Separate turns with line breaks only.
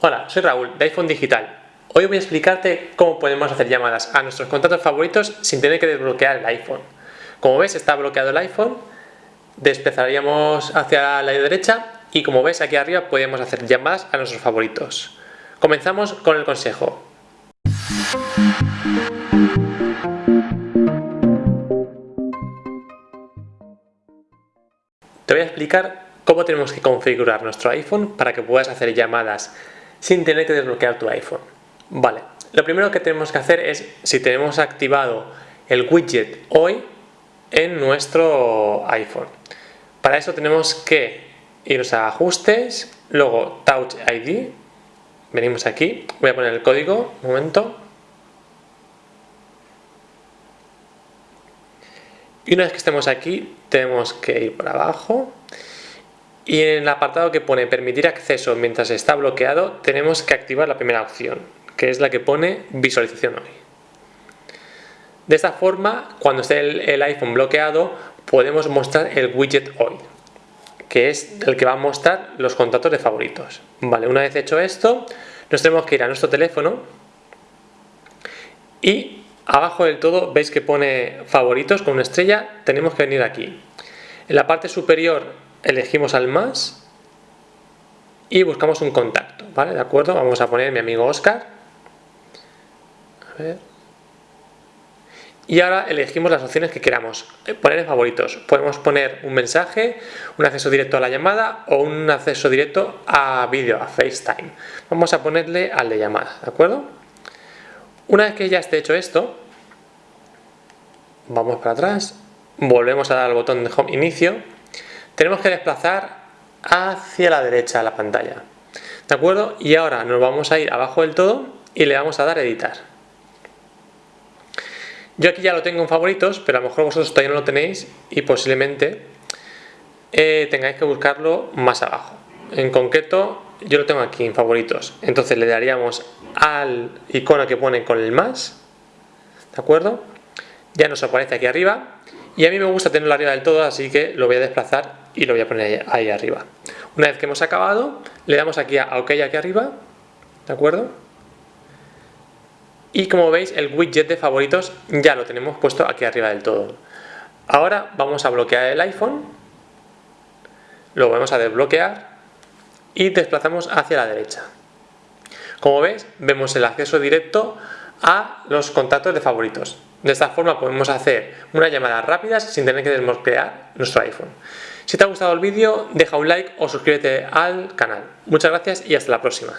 Hola, soy Raúl de iPhone Digital. Hoy voy a explicarte cómo podemos hacer llamadas a nuestros contactos favoritos sin tener que desbloquear el iPhone. Como ves está bloqueado el iPhone, desplazaríamos hacia la derecha y como ves aquí arriba podemos hacer llamadas a nuestros favoritos. Comenzamos con el consejo. Te voy a explicar cómo tenemos que configurar nuestro iPhone para que puedas hacer llamadas sin tener que desbloquear tu iPhone. Vale, lo primero que tenemos que hacer es si tenemos activado el widget hoy en nuestro iPhone. Para eso tenemos que irnos a ajustes, luego Touch ID, venimos aquí, voy a poner el código, un momento. Y una vez que estemos aquí, tenemos que ir por abajo y en el apartado que pone permitir acceso mientras está bloqueado tenemos que activar la primera opción que es la que pone visualización hoy. De esta forma cuando esté el, iPhone bloqueado podemos mostrar el widget hoy que es el que va a mostrar los contactos de favoritos. Vale una vez hecho esto nos tenemos que ir a nuestro teléfono y abajo del todo veis que pone favoritos con una estrella tenemos que venir aquí. En la parte superior elegimos al más y buscamos un contacto, ¿vale? ¿De acuerdo? Vamos a poner mi amigo Oscar. Y ahora elegimos las opciones que queramos eh, poner en favoritos. Podemos poner un mensaje, un acceso directo a la llamada o un acceso directo a vídeo, a FaceTime. Vamos a ponerle al de llamada, ¿de acuerdo? Una vez que ya esté hecho esto, vamos para atrás, volvemos a dar al botón de Home Inicio tenemos que desplazar hacia la derecha de la pantalla. ¿De acuerdo? Y ahora nos vamos a ir abajo del todo y le vamos a dar a editar. Yo aquí ya lo tengo en favoritos, pero a lo mejor vosotros todavía no lo tenéis y posiblemente eh, tengáis que buscarlo más abajo. En concreto, yo lo tengo aquí en favoritos. Entonces le daríamos al icono que pone con el más. ¿De acuerdo? Ya nos aparece aquí arriba y a mí me gusta tenerlo arriba del todo, así que lo voy a desplazar y lo voy a poner ahí, arriba. Una vez que hemos acabado, le damos aquí a OK aquí arriba, ¿de acuerdo? Y como veis, el widget de favoritos ya lo tenemos puesto aquí arriba del todo. Ahora vamos a bloquear el iPhone, lo vamos a desbloquear y desplazamos hacia la derecha. Como veis, vemos el acceso directo a los contactos de favoritos. De esta forma podemos hacer una llamada rápida sin tener que desbloquear nuestro iPhone. Si te ha gustado el vídeo, deja un like o suscríbete al canal. Muchas gracias y hasta la próxima.